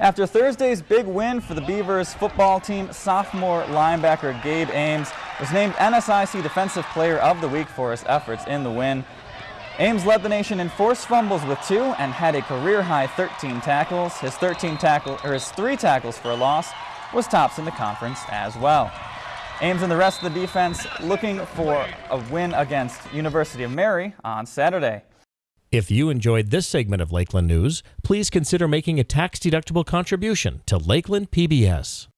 After Thursday's big win for the Beavers football team, sophomore linebacker Gabe Ames was named NSIC Defensive Player of the Week for his efforts in the win. Ames led the nation in forced fumbles with two and had a career-high 13 tackles. His 13 tackle or his three tackles for a loss was tops in the conference as well. Ames and the rest of the defense looking for a win against University of Mary on Saturday. If you enjoyed this segment of Lakeland News, please consider making a tax-deductible contribution to Lakeland PBS.